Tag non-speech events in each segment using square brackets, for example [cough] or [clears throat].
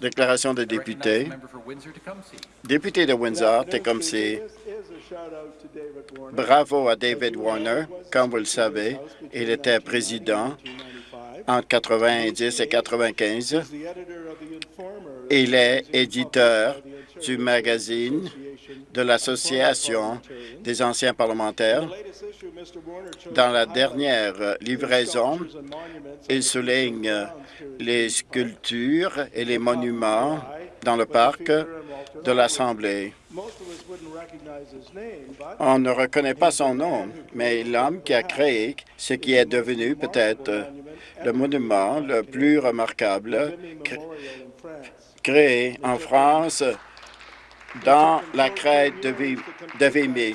Déclaration de I recognize the député. member for Windsor-Tecumseh. Député de Windsor, Tecumseh, bravo à David Warner. Comme vous le savez, il était président entre 90 et 95. Il est éditeur du magazine de l'Association des anciens parlementaires. Dans la dernière livraison, il souligne les sculptures et les monuments dans le parc de l'Assemblée. On ne reconnaît pas son nom, mais l'homme qui a créé ce qui est devenu peut-être le monument le plus remarquable cré- créé en France dans la crête de, Vi- de Vimy.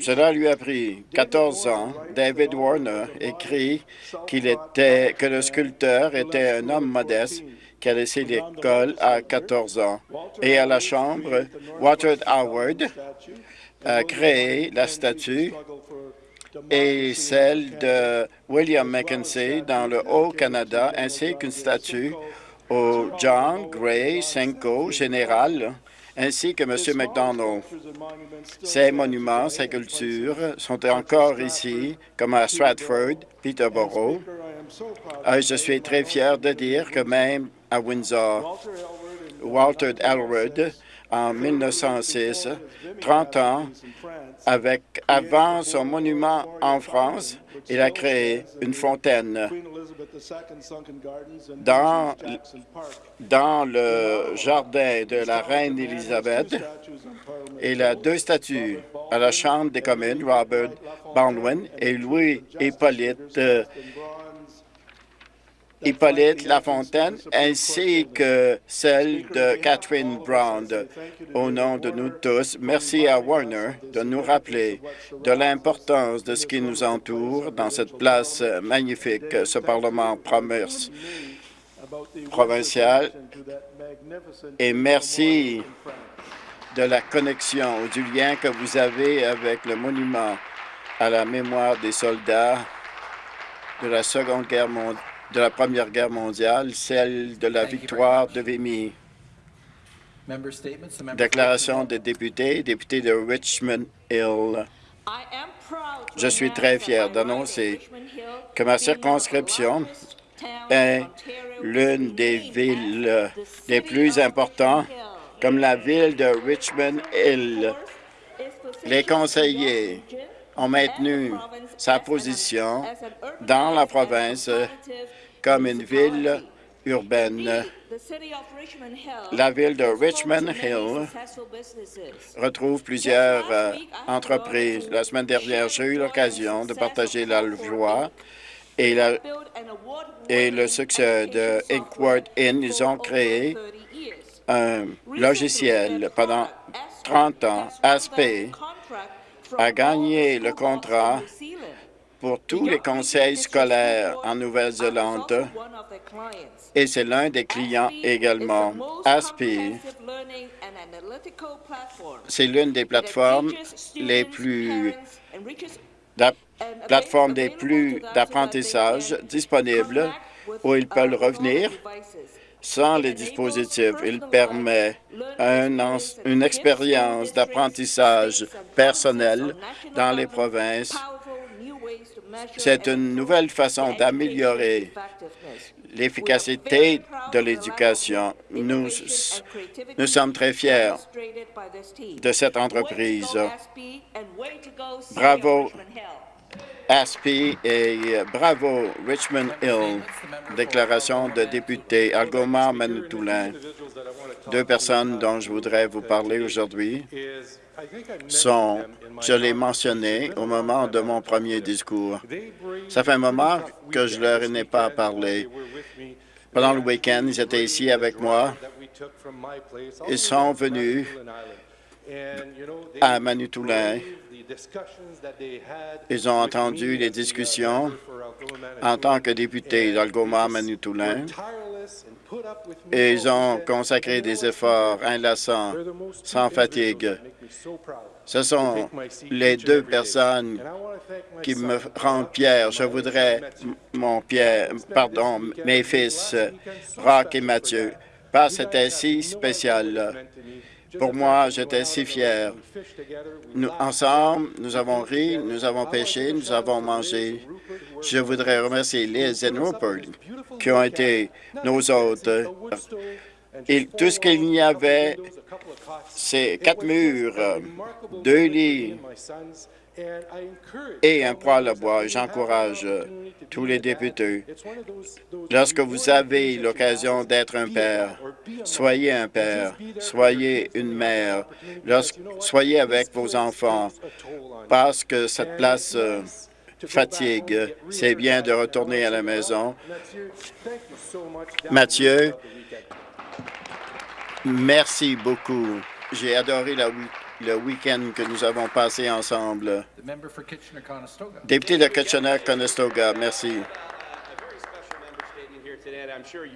Cela lui a pris 14 ans. David Warner écrit que le sculpteur était un homme modeste qui a laissé l'école à 14 ans. Et à la Chambre, Walter Howard a créé la statue et celle de William Mackenzie dans le Haut-Canada, ainsi qu'une statue au John Gray Cinco général, ainsi que M. McDonald. Ces monuments, ces cultures sont encore ici, comme à Stratford, Peterborough. Ah, je suis très fier de dire que même à Windsor, Walter Elwood, en 1906, 30 ans avec, avant son monument en France, il a créé une fontaine dans, dans le jardin de la reine Élisabeth. Il a deux statues à la Chambre des communes, Robert Baldwin et Louis Hippolyte, Lafontaine, ainsi que celle de Catherine Brown. Au nom de nous tous, merci à Warner de nous rappeler de l'importance de ce qui nous entoure dans cette place magnifique, ce Parlement promesse provincial. Et merci de la connexion ou du lien que vous avez avec le monument à la mémoire des soldats de la Seconde Guerre mondiale, de la Première Guerre mondiale, celle de la victoire de Vimy. Déclaration des députés, député de Richmond Hill. Je suis très fier d'annoncer que ma circonscription est l'une des villes les plus importantes, comme la ville de Richmond Hill. Les conseillers ont maintenu sa position dans la province comme une ville urbaine. La ville de Richmond Hill retrouve plusieurs euh, entreprises. La semaine dernière, j'ai eu l'occasion de partager la joie et, le succès de Inkworth Inn. Ils ont créé un logiciel pendant 30 ans. Aspect a gagné le contrat pour tous les conseils scolaires en Nouvelle-Zélande et c'est l'un des clients également. ASPI, c'est l'une des plateformes les plus des plus d'apprentissage disponibles où ils peuvent revenir sans les dispositifs. Il permet une expérience d'apprentissage personnel dans les provinces. C'est une nouvelle façon d'améliorer l'efficacité de l'éducation. Nous sommes très fiers de cette entreprise. Bravo, ASPI et euh, bravo Richmond Hill. Déclaration de député Algoma Manitoulin. Deux personnes dont je voudrais vous parler aujourd'hui sont, je l'ai mentionné au moment de mon premier discours. Ça fait un moment que je leur n'ai pas parlé. Pendant le week-end, ils étaient ici avec moi. Ils sont venus à Manitoulin. Ils ont entendu les discussions en tant que député d'Algoma Manitoulin. et ils ont consacré des efforts inlassants, sans fatigue, Ce sont les deux personnes qui me rendent fier. Je voudrais mon Pierre, pardon, mes fils, Rock et Mathieu, parce que c'était si spécial. Pour moi, j'étais si fier. Ensemble, nous avons ri, nous avons pêché, nous avons mangé. Je voudrais remercier Liz et Rupert qui ont été nos hôtes. Et tout ce qu'il y avait, c'est quatre murs, deux lits et bois. J'encourage tous les députés. Lorsque vous avez l'occasion d'être un père, soyez un père, soyez une mère, soyez avec vos enfants, parce que cette place euh, fatigue. C'est bien de retourner à la maison. Mathieu, merci beaucoup. J'ai adoré le week-end que nous avons passé ensemble. Député de Kitchener-Conestoga, merci.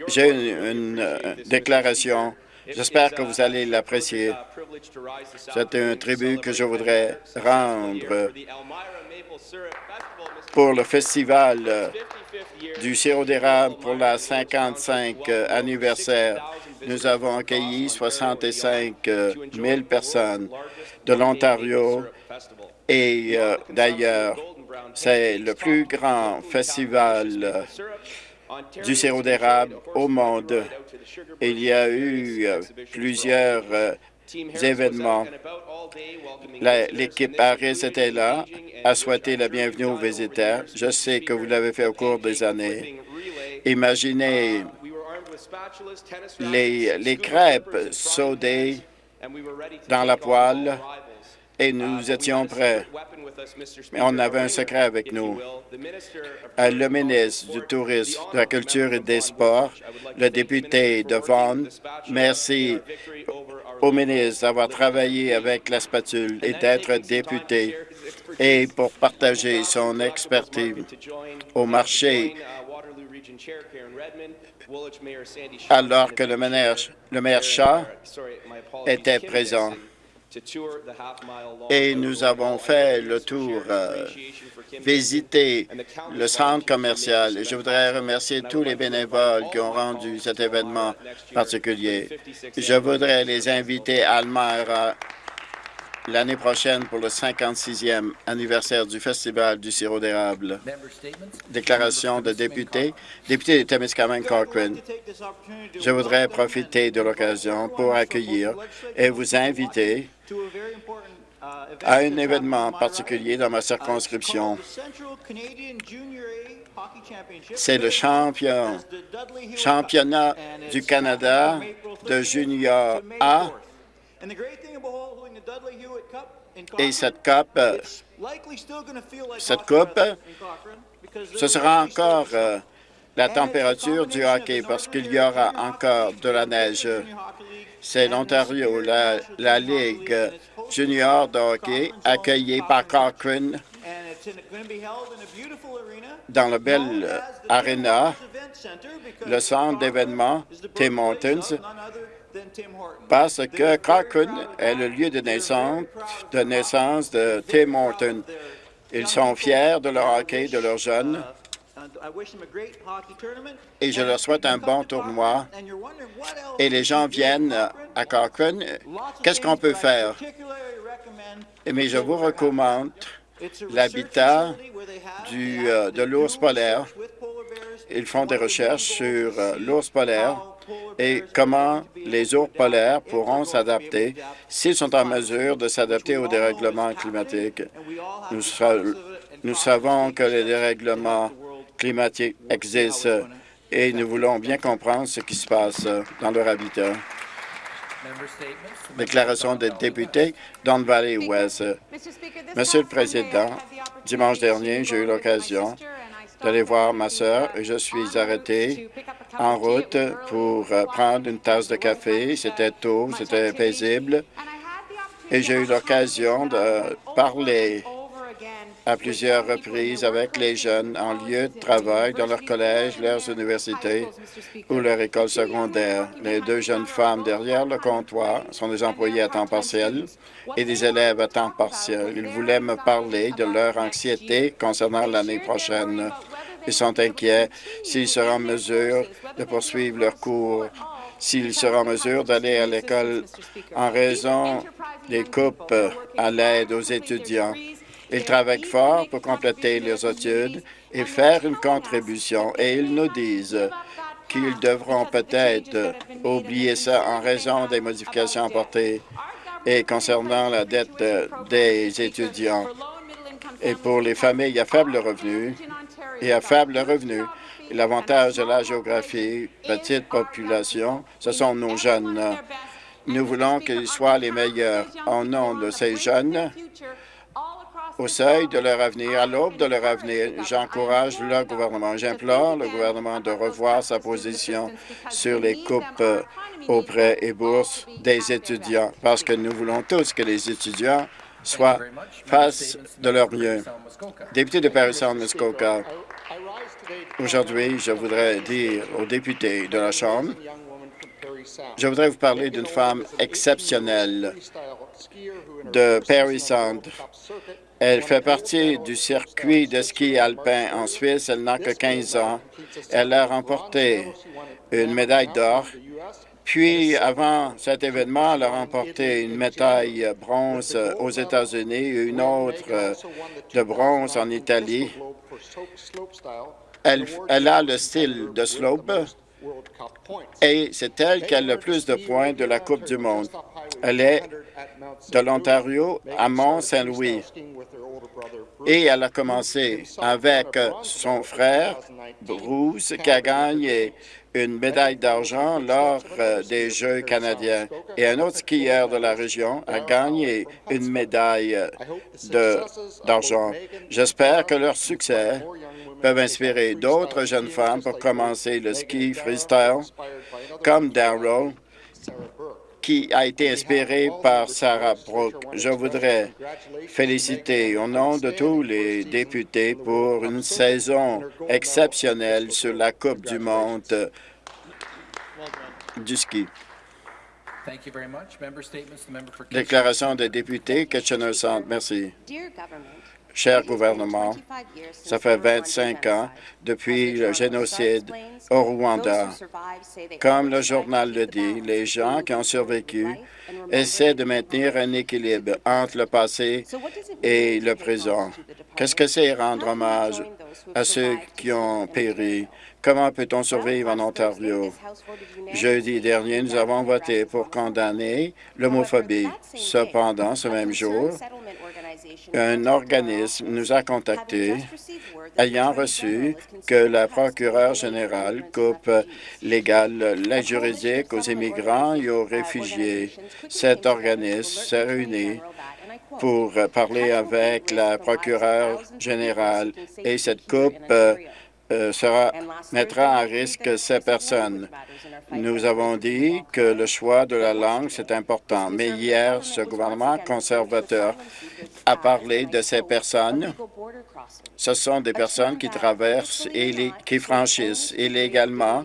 J'ai une, euh, déclaration. J'espère que vous allez l'apprécier. C'est un tribut que je voudrais rendre pour le festival euh, du sirop d'érable pour la 55 euh, anniversaire. Nous avons accueilli 65 000 personnes de l'Ontario et d'ailleurs. C'est le plus grand festival du sirop d'érable au monde. Il y a eu euh, plusieurs euh, événements. L'équipe Harris était là, a souhaité la bienvenue aux visiteurs. Je sais que vous l'avez fait au cours des années. Imaginez les, les crêpes sautées dans la poêle et nous étions prêts. Mais on avait un secret avec nous. Euh, le ministre du Tourisme, de la Culture et des Sports, le député de Vaughan, merci au ministre d'avoir travaillé avec la spatule et d'être député et pour partager son expertise au marché. Alors que le maire, le maire Shaw était présent et nous avons fait le tour, euh, visiter le centre commercial. Je voudrais remercier tous les bénévoles qui ont rendu cet événement particulier. Je voudrais les inviter à Almere l'année prochaine pour le 56e anniversaire du Festival du sirop d'érable. Déclaration de député. Député de Témiscamingue Cochrane. Je voudrais profiter de l'occasion pour accueillir et vous inviter à un événement particulier dans ma circonscription. C'est le champion, championnat du Canada de junior A. Et cette coupe, cette coupe, ce sera encore euh, la température du hockey parce qu'il y aura encore de la neige. C'est l'Ontario, la, Ligue junior de hockey, accueillie par Cochrane. Dans la belle arena, le centre d'événements Tim Hortons, parce que Cochrane est le lieu de naissance de, Tim Hortons. Ils sont fiers de leur hockey, de leurs jeunes, et je leur souhaite un bon tournoi. Et les gens viennent à Cochrane. Qu'est-ce qu'on peut faire? Mais je vous recommande l'habitat euh, de l'ours polaire. Ils font des recherches sur euh, l'ours polaire et comment les ours polaires pourront s'adapter s'ils sont en mesure de s'adapter au dérèglement climatique. Nous, nous savons que les dérèglements climatique existe et nous voulons bien comprendre ce qui se passe dans leur habitat. Déclaration des députés Don Valley West. Monsieur le Président, dimanche dernier, j'ai eu l'occasion d'aller voir ma sœur je suis arrêté en route pour euh, prendre une tasse de café. C'était tôt, c'était paisible et j'ai eu l'occasion de parler à plusieurs reprises avec les jeunes en lieu de travail, dans leur collège, leurs universités ou leur école secondaire. Les deux jeunes femmes derrière le comptoir sont des employés à temps partiel et des élèves à temps partiel. Ils voulaient me parler de leur anxiété concernant l'année prochaine. Ils sont inquiets s'ils seront en mesure de poursuivre leurs cours, s'ils seront en mesure d'aller à l'école en raison des coupes à l'aide aux étudiants. Ils travaillent fort pour compléter leurs études et faire une contribution, et ils nous disent qu'ils devront peut-être oublier ça en raison des modifications apportées et concernant la dette des étudiants. Et pour les familles à faible revenu et à faible revenu, l'avantage de la géographie, petite population, ce sont nos jeunes. Nous voulons qu'ils soient les meilleurs. Au nom de ces jeunes, au seuil de leur avenir, à l'aube de leur avenir, j'encourage le gouvernement, j'implore le gouvernement de revoir sa position sur les coupes aux prêts et bourses des étudiants, parce que nous voulons tous que les étudiants soient face de leur mieux. Député de Paris-Saint-Muskoka, aujourd'hui, je voudrais dire aux députés de la Chambre, je voudrais vous parler d'une femme exceptionnelle de Paris Sound. Elle fait partie du circuit de ski alpin en Suisse. Elle n'a que 15 ans. Elle a remporté une médaille d'or. Puis, avant cet événement, elle a remporté une médaille bronze aux États-Unis et une autre de bronze en Italie. Elle, elle a le style de slope et c'est elle qui a le plus de points de la Coupe du monde. Elle est de l'Ontario à Mont-Saint-Louis et elle a commencé avec son frère Bruce qui a gagné une médaille d'argent lors des Jeux canadiens. Et un autre skieur de la région a gagné une médaille d'argent. J'espère que leur succès peuvent inspirer d'autres jeunes femmes pour commencer le ski freestyle, comme Darrow, qui a été inspiré par Sarah Brooke. Je voudrais féliciter au nom de tous les députés pour une saison exceptionnelle sur la Coupe du monde du ski. Déclaration des députés, Kitchener-Centre. Merci. Cher gouvernement, ça fait 25 ans depuis le génocide au Rwanda. Comme le journal le dit, les gens qui ont survécu essaient de maintenir un équilibre entre le passé et le présent. Qu'est-ce que c'est rendre hommage à ceux qui ont péri? Comment peut-on survivre en Ontario? Jeudi dernier, nous avons voté pour condamner l'homophobie. Cependant, ce même jour, un organisme nous a contactés ayant reçu que la procureure générale coupe légale l'aide juridique aux immigrants et aux réfugiés. Cet organisme s'est réuni pour parler avec la procureure générale et cette coupe euh, mettra en risque ces personnes. Nous avons dit que le choix de la langue, c'est important, mais hier, ce gouvernement conservateur a parlé de ces personnes. Ce sont des personnes qui traversent et qui franchissent illégalement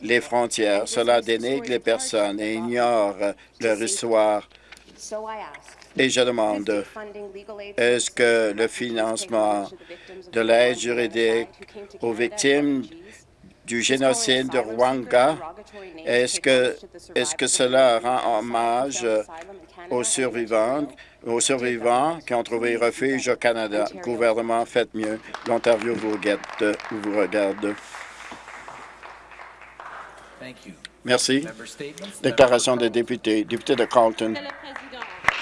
les frontières. Cela dénigre les personnes et ignore leur histoire. Et je demande, est-ce que le financement de l'aide juridique aux victimes du génocide de Rwanda, est-ce que, est que cela rend hommage aux survivants, aux survivants qui ont trouvé refuge au Canada? Gouvernement, faites mieux. L'Ontario vous, vous regarde. Merci. Déclaration des députés. Député de Carlton.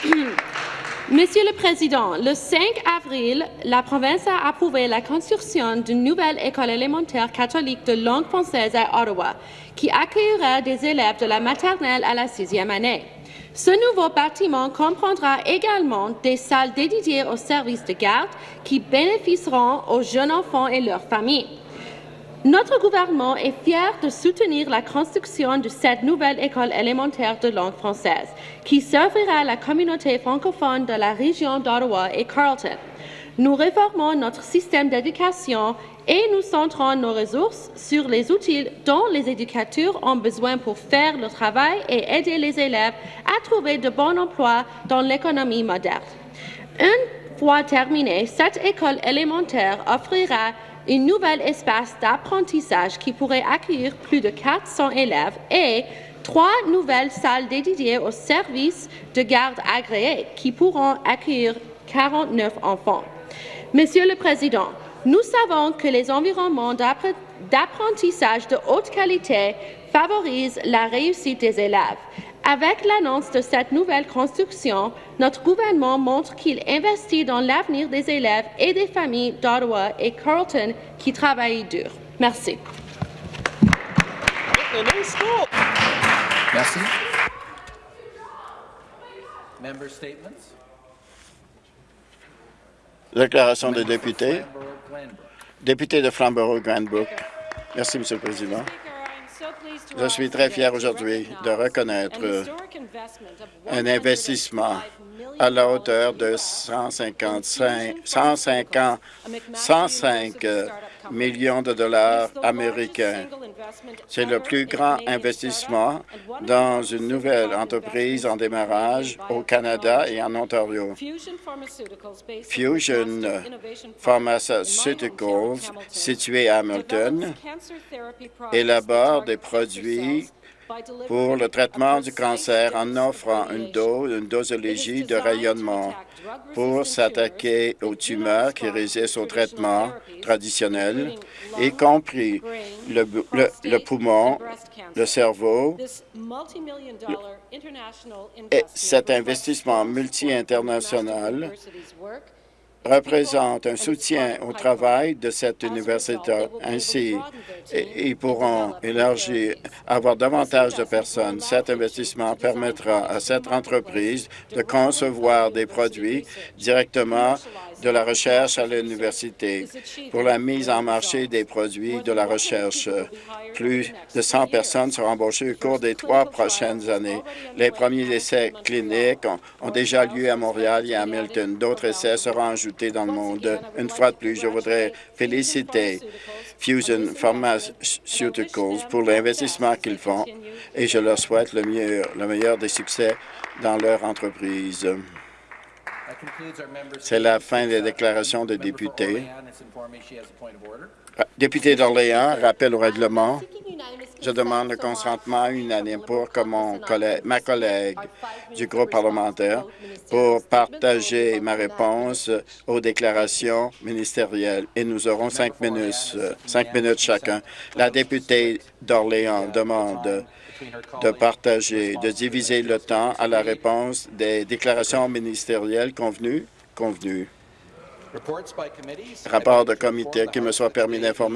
[clears throat] Monsieur le Président, le 5 avril, la province a approuvé la construction d'une nouvelle école élémentaire catholique de langue française à Ottawa, qui accueillera des élèves de la maternelle à la sixième année. Ce nouveau bâtiment comprendra également des salles dédiées aux services de garde qui bénéficieront aux jeunes enfants et leurs familles. Notre gouvernement est fier de soutenir la construction de cette nouvelle école élémentaire de langue française, qui servira la communauté francophone de la région d'Ottawa et Carleton. Nous réformons notre système d'éducation et nous centrons nos ressources sur les outils dont les éducateurs ont besoin pour faire le travail et aider les élèves à trouver de bons emplois dans l'économie moderne. Une fois terminée, cette école élémentaire offrira un nouvel espace d'apprentissage qui pourrait accueillir plus de 400 élèves et trois nouvelles salles dédiées aux services de garde agréés qui pourront accueillir 49 enfants. Monsieur le Président, nous savons que les environnements d'apprentissage de haute qualité favorisent la réussite des élèves. Avec l'annonce de cette nouvelle construction, notre gouvernement montre qu'il investit dans l'avenir des élèves et des familles d'Ottawa et Carleton qui travaillent dur. Merci. Merci. Déclaration des députés. Député de Flamborough-Granbrook. Merci, Monsieur le Président. Je suis très fier aujourd'hui de reconnaître un investissement à la hauteur de 155, 150, 105 millions de dollars américains. C'est le plus grand investissement dans une nouvelle entreprise en démarrage au Canada et en Ontario. Fusion Pharmaceuticals, situé à Hamilton, élabore des produits pour le traitement du cancer en offrant une dosologie de rayonnement pour s'attaquer aux tumeurs qui résistent au traitement traditionnel, y compris le, le- le poumon, le cerveau. Et cet investissement multi-international représente un soutien au travail de cette université. Ainsi, ils pourront élargir, avoir davantage de personnes. Cet investissement permettra à cette entreprise de concevoir des produits directement de la recherche à l'université pour la mise en marché des produits de la recherche. Plus de 100 personnes seront embauchées au cours des trois prochaines années. Les premiers essais cliniques ont, déjà lieu à Montréal et à Hamilton. D'autres essais seront ajoutés dans le monde. Une fois de plus, je voudrais féliciter Fusion Pharmaceuticals pour l'investissement qu'ils font et je leur souhaite le meilleur, le meilleur des succès dans leur entreprise. C'est la fin des déclarations for députés. Orléans is informed me she has a point of order. Député d'Orléans, rappel au règlement. Je demande le consentement unanime pour que mon collègue, ma collègue du groupe parlementaire pour partager ma réponse aux déclarations ministérielles. Et nous aurons cinq minutes, euh, cinq minutes chacun. La députée d'Orléans demande de partager, de diviser le temps à la réponse des déclarations ministérielles convenues. convenues. Rapport de comité qui me soit permis d'informer